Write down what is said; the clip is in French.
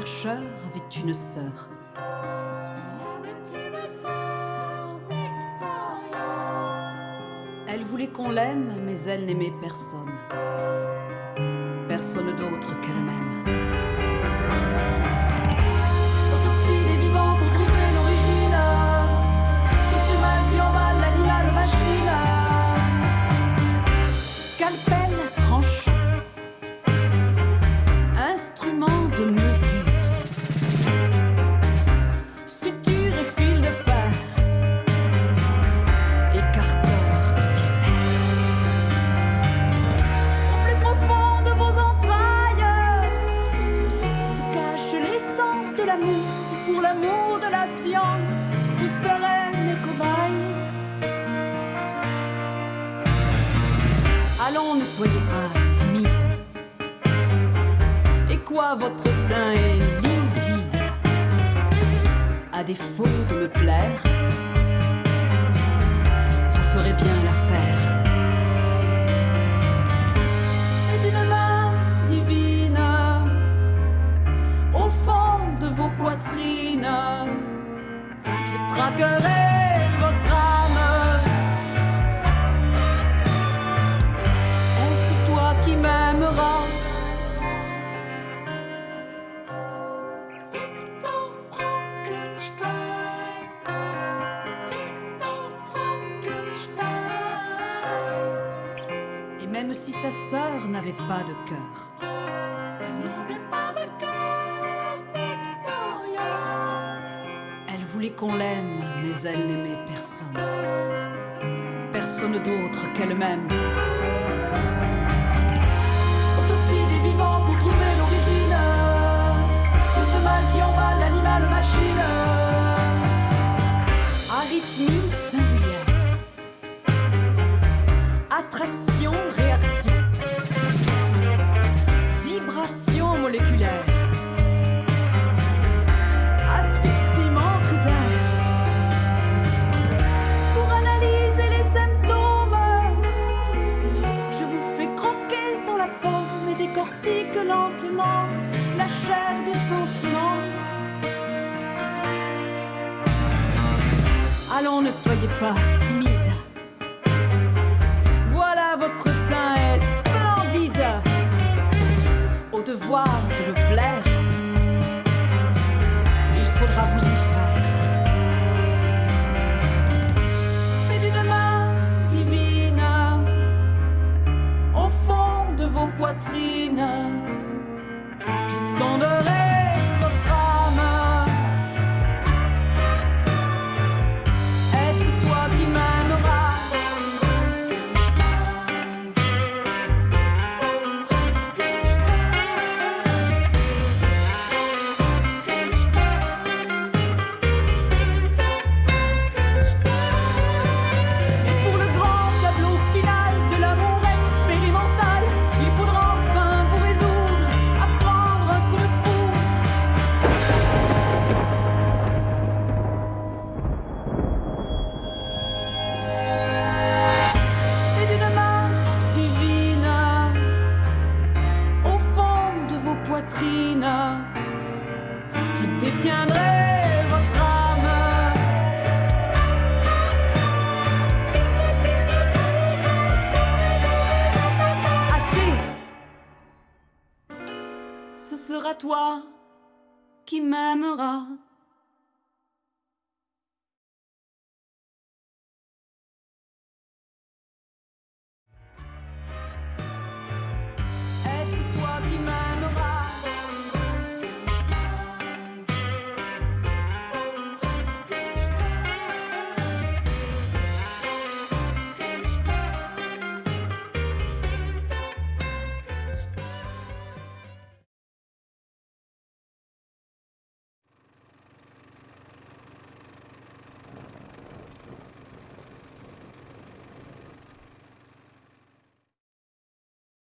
chercheur avait une sœur. Elle voulait qu'on l'aime, mais elle n'aimait personne. Personne d'autre qu'elle-même. Allons, ne soyez pas timide. Et quoi, votre teint est livide? À défaut de me plaire, vous ferez bien l'affaire. et d'une main divine au fond de vos poitrines. Je traquerai même si sa sœur n'avait pas de cœur, Elle n'avait pas de cœur, Victoria. elle voulait qu'on l'aime, mais elle n'aimait personne. Personne d'autre qu'elle-même. Ne soyez pas timide. Voilà, votre teint est splendide. Au devoir de me plaire, Ce sera toi qui m'aimeras